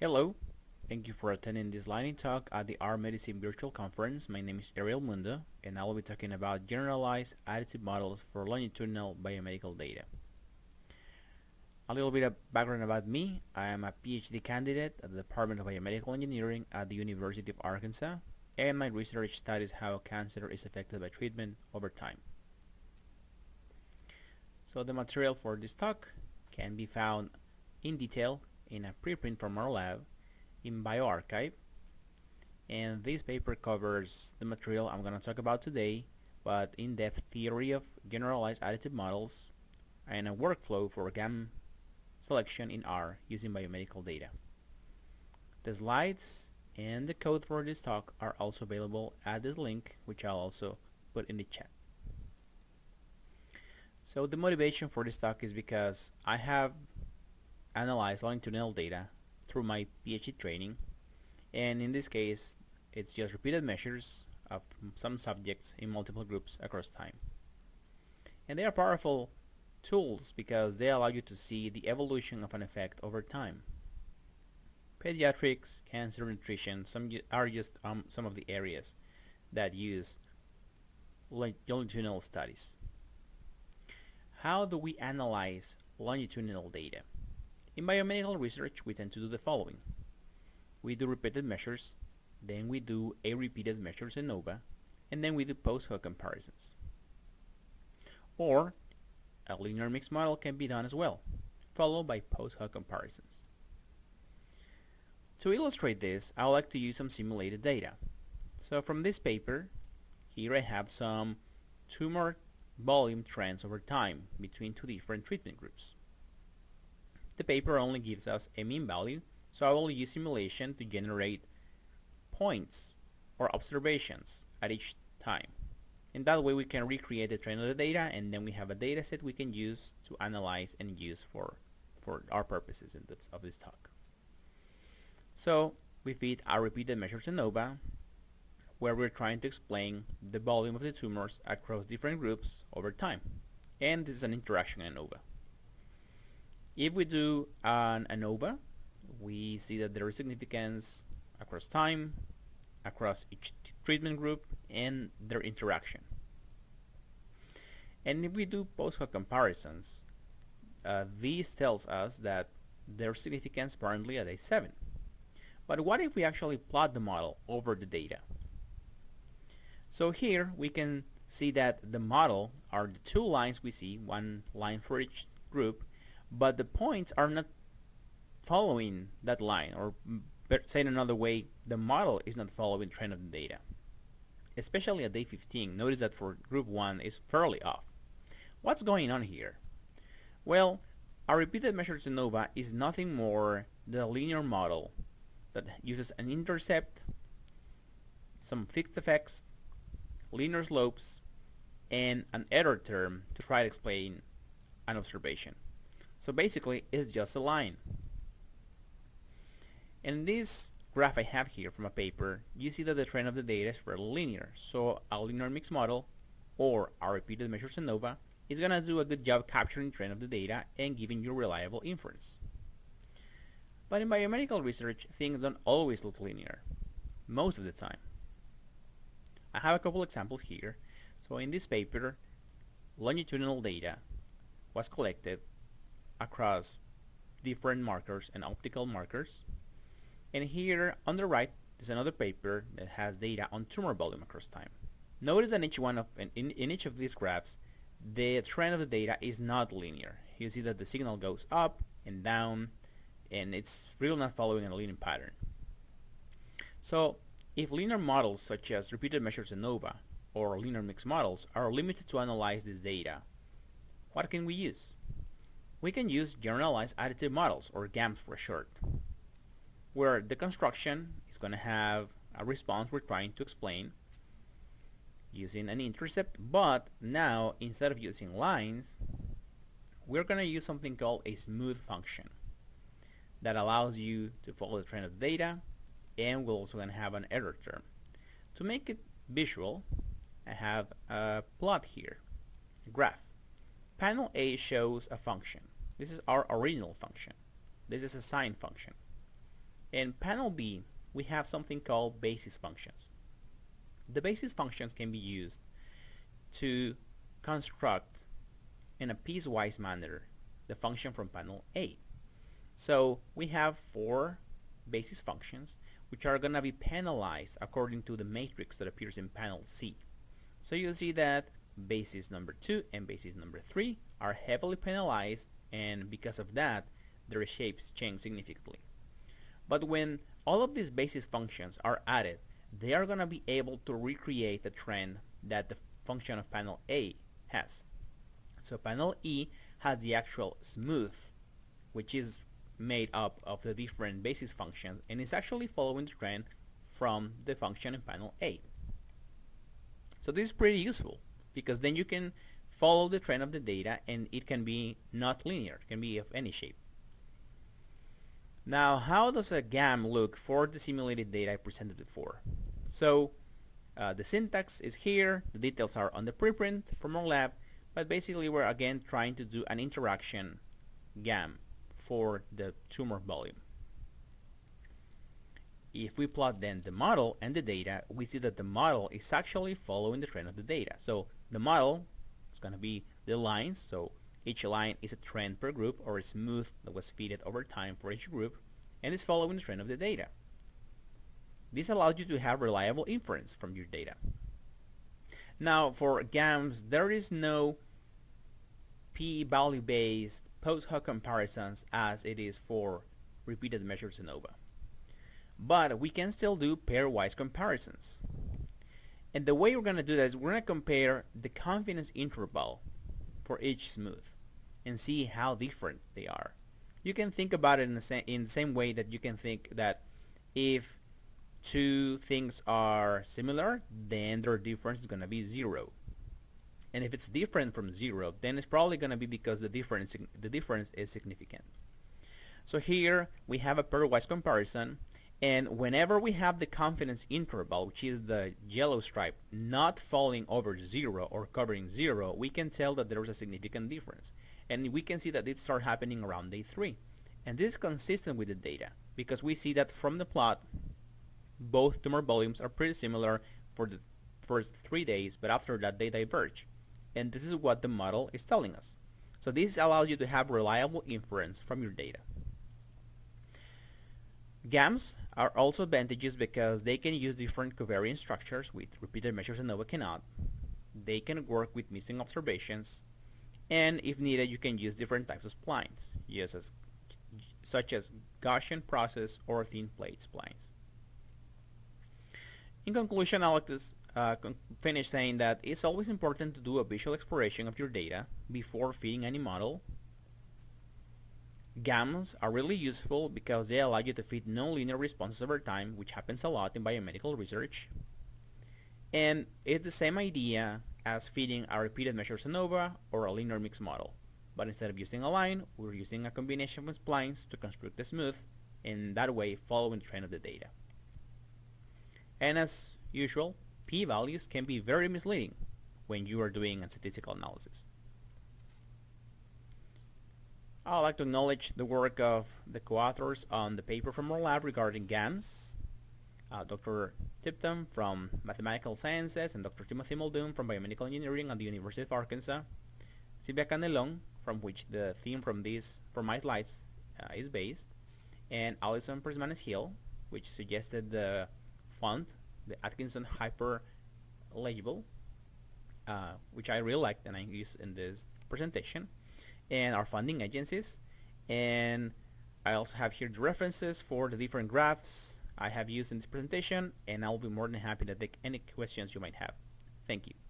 Hello, thank you for attending this lightning talk at the R Medicine Virtual Conference. My name is Ariel Mundo and I will be talking about generalized additive models for longitudinal biomedical data. A little bit of background about me. I am a PhD candidate at the Department of Biomedical Engineering at the University of Arkansas and my research studies how cancer is affected by treatment over time. So the material for this talk can be found in detail in a preprint from our lab in bioRxiv and this paper covers the material I'm going to talk about today but in-depth theory of generalized additive models and a workflow for GAM selection in R using biomedical data. The slides and the code for this talk are also available at this link which I'll also put in the chat. So the motivation for this talk is because I have analyzed longitudinal data through my PhD training and in this case it's just repeated measures of some subjects in multiple groups across time. And they are powerful tools because they allow you to see the evolution of an effect over time. Pediatrics, cancer, nutrition some are just um, some of the areas that use longitudinal studies. How do we analyze longitudinal data? In biomedical research, we tend to do the following. We do repeated measures, then we do a repeated measures ANOVA, and then we do post hoc comparisons. Or a linear mixed model can be done as well, followed by post hoc comparisons. To illustrate this, I would like to use some simulated data. So from this paper, here I have some tumor volume trends over time between two different treatment groups. The paper only gives us a mean value, so I will use simulation to generate points or observations at each time. In that way we can recreate the trend of the data and then we have a data set we can use to analyze and use for, for our purposes in this, of this talk. So we feed our repeated measures ANOVA where we're trying to explain the volume of the tumors across different groups over time. And this is an interaction ANOVA. If we do an ANOVA, we see that there is significance across time, across each treatment group and their interaction. And if we do post-hoc comparisons, uh, this tells us that there's significance apparently at day 7. But what if we actually plot the model over the data? So here we can see that the model are the two lines we see, one line for each group, but the points are not following that line, or saying another way, the model is not following trend of the data. Especially at day 15, notice that for group 1 is fairly off. What's going on here? Well, our repeated measures ANOVA is nothing more than a linear model that uses an intercept, some fixed effects, linear slopes, and an error term to try to explain an observation. So basically, it's just a line. In this graph I have here from a paper, you see that the trend of the data is fairly linear. So a linear mixed model, or a repeated measures ANOVA, is going to do a good job capturing trend of the data and giving you reliable inference. But in biomedical research, things don't always look linear, most of the time. I have a couple examples here. So in this paper, longitudinal data was collected across different markers and optical markers. And here on the right is another paper that has data on tumor volume across time. Notice that each one of in, in each of these graphs, the trend of the data is not linear. You see that the signal goes up and down, and it's really not following a linear pattern. So if linear models such as repeated measures ANOVA or linear mixed models are limited to analyze this data, what can we use? We can use generalized additive models or GAMS for short, where the construction is going to have a response we're trying to explain using an intercept, but now instead of using lines, we're going to use something called a smooth function that allows you to follow the trend of the data and we're also going to have an error term. To make it visual, I have a plot here. A graph. Panel A shows a function. This is our original function. This is a sine function. In panel B, we have something called basis functions. The basis functions can be used to construct in a piecewise manner the function from panel A. So we have four basis functions which are going to be penalized according to the matrix that appears in panel C. So you'll see that basis number 2 and basis number 3 are heavily penalized and because of that their shapes change significantly. But when all of these basis functions are added, they are going to be able to recreate the trend that the function of panel A has. So panel E has the actual smooth, which is made up of the different basis functions and is actually following the trend from the function in panel A. So this is pretty useful because then you can follow the trend of the data and it can be not linear, it can be of any shape. Now how does a GAM look for the simulated data I presented before? So uh, the syntax is here, the details are on the preprint from our lab, but basically we're again trying to do an interaction GAM for the tumor volume. If we plot then the model and the data, we see that the model is actually following the trend of the data. So the model is going to be the lines, so each line is a trend per group or a smooth that was fitted over time for each group and is following the trend of the data. This allows you to have reliable inference from your data. Now for GAMs, there is no p-value based post hoc comparisons as it is for repeated measures ANOVA. But we can still do pairwise comparisons. And the way we're going to do that is we're going to compare the confidence interval for each smooth and see how different they are. You can think about it in the, same, in the same way that you can think that if two things are similar, then their difference is going to be zero and if it's different from zero then it's probably going to be because the difference the difference is significant. So here we have a pairwise comparison and whenever we have the confidence interval which is the yellow stripe not falling over zero or covering zero we can tell that there is a significant difference. And we can see that it starts happening around day three. And this is consistent with the data because we see that from the plot both tumor volumes are pretty similar for the first three days but after that they diverge and this is what the model is telling us. So this allows you to have reliable inference from your data. GAMs are also advantages because they can use different covariance structures with repeated measures ANOVA cannot. They can work with missing observations and if needed you can use different types of splines such as Gaussian process or thin plate splines. In conclusion, to uh, finish saying that it's always important to do a visual exploration of your data before feeding any model. GAMs are really useful because they allow you to feed nonlinear responses over time, which happens a lot in biomedical research. And it's the same idea as feeding a repeated measures ANOVA or a linear mixed model. But instead of using a line, we're using a combination of splines to construct the smooth, and that way following the trend of the data. And as usual, p-values can be very misleading when you are doing a statistical analysis. I'd like to acknowledge the work of the co-authors on the paper from our lab regarding GAMs, uh, Dr. Tipton from Mathematical Sciences and Dr. Timothy Muldoon from Biomedical Engineering at the University of Arkansas, Silvia Canelon, from which the theme from these from my slides uh, is based, and Alison Presmanes Hill, which suggested the font the Atkinson Hyper Legible, uh, which I really liked and I use in this presentation, and our funding agencies. And I also have here the references for the different graphs I have used in this presentation, and I'll be more than happy to take any questions you might have. Thank you.